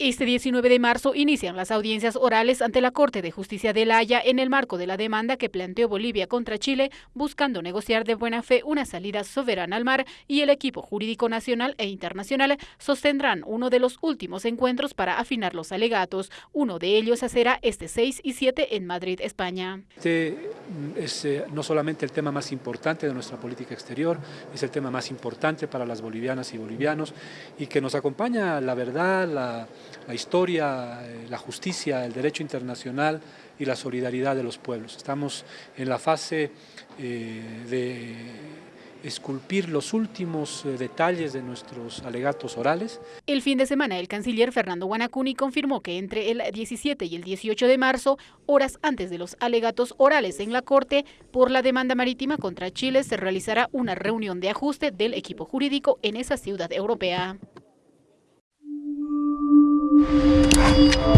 Este 19 de marzo inician las audiencias orales ante la Corte de Justicia de La Haya en el marco de la demanda que planteó Bolivia contra Chile, buscando negociar de buena fe una salida soberana al mar y el equipo jurídico nacional e internacional sostendrán uno de los últimos encuentros para afinar los alegatos. Uno de ellos será este 6 y 7 en Madrid, España. Este es eh, no solamente el tema más importante de nuestra política exterior, es el tema más importante para las bolivianas y bolivianos y que nos acompaña la verdad, la la historia, eh, la justicia, el derecho internacional y la solidaridad de los pueblos. Estamos en la fase eh, de esculpir los últimos eh, detalles de nuestros alegatos orales. El fin de semana el canciller Fernando Guanacuni confirmó que entre el 17 y el 18 de marzo, horas antes de los alegatos orales en la Corte por la demanda marítima contra Chile, se realizará una reunión de ajuste del equipo jurídico en esa ciudad europea. thank you